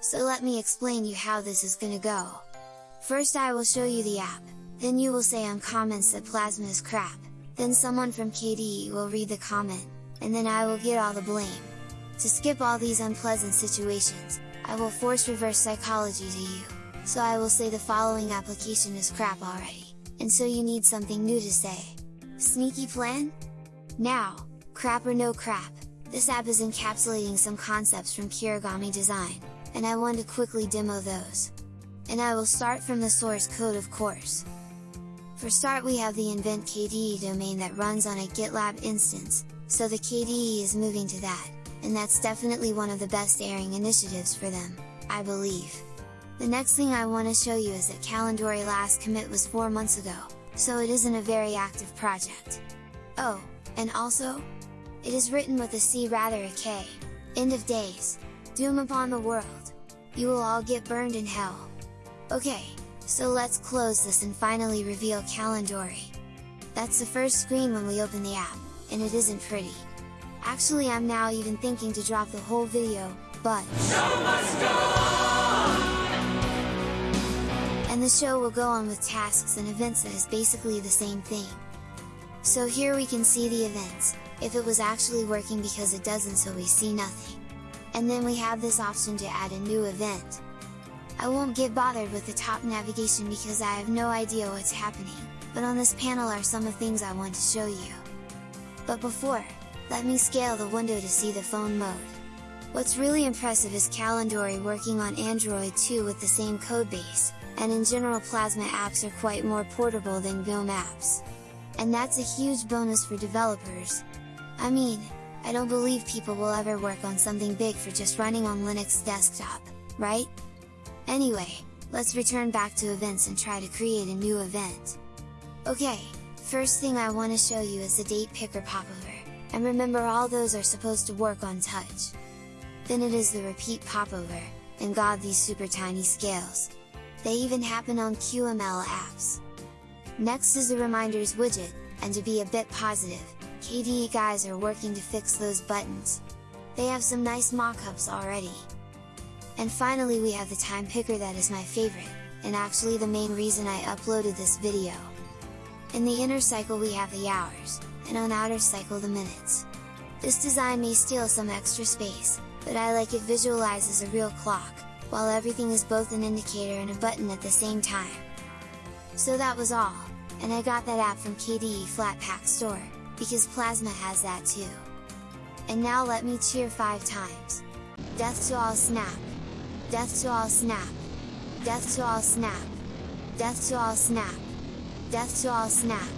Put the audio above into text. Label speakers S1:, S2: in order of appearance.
S1: so let me explain you how this is gonna go. First I will show you the app, then you will say on comments that Plasma is crap, then someone from KDE will read the comment, and then I will get all the blame. To skip all these unpleasant situations, I will force reverse psychology to you, so I will say the following application is crap already, and so you need something new to say. Sneaky plan? Now, crap or no crap, this app is encapsulating some concepts from Kirigami Design, and I want to quickly demo those. And I will start from the source code of course. For start we have the invent KDE domain that runs on a GitLab instance, so the KDE is moving to that, and that's definitely one of the best airing initiatives for them, I believe. The next thing I want to show you is that Calindori last commit was 4 months ago, so it isn't a very active project. Oh, and also, it is written with a C rather a K. End of days. Doom upon the world. You will all get burned in hell. Okay, so let's close this and finally reveal Calindori. That's the first screen when we open the app, and it isn't pretty. Actually I'm now even thinking to drop the whole video, but... And the show will go on with tasks and events that is basically the same thing. So here we can see the events, if it was actually working because it doesn't so we see nothing. And then we have this option to add a new event. I won't get bothered with the top navigation because I have no idea what's happening, but on this panel are some of things I want to show you. But before, let me scale the window to see the phone mode. What's really impressive is Calindori working on Android 2 with the same codebase, and in general Plasma apps are quite more portable than GNOME apps. And that's a huge bonus for developers. I mean, I don't believe people will ever work on something big for just running on Linux desktop, right? Anyway, let's return back to events and try to create a new event. Okay, first thing I want to show you is the date picker popover and remember all those are supposed to work on touch. Then it is the repeat popover, and god these super tiny scales! They even happen on QML apps! Next is the reminders widget, and to be a bit positive, KDE guys are working to fix those buttons. They have some nice mockups already. And finally we have the time picker that is my favorite, and actually the main reason I uploaded this video. In the inner cycle we have the hours, and on outer cycle the minutes. This design may steal some extra space, but I like it visualizes a real clock, while everything is both an indicator and a button at the same time. So that was all, and I got that app from KDE Flatpak store, because Plasma has that too. And now let me cheer 5 times. Death to all snap! Death to all snap! Death to all snap! Death to all snap! Death to all snap!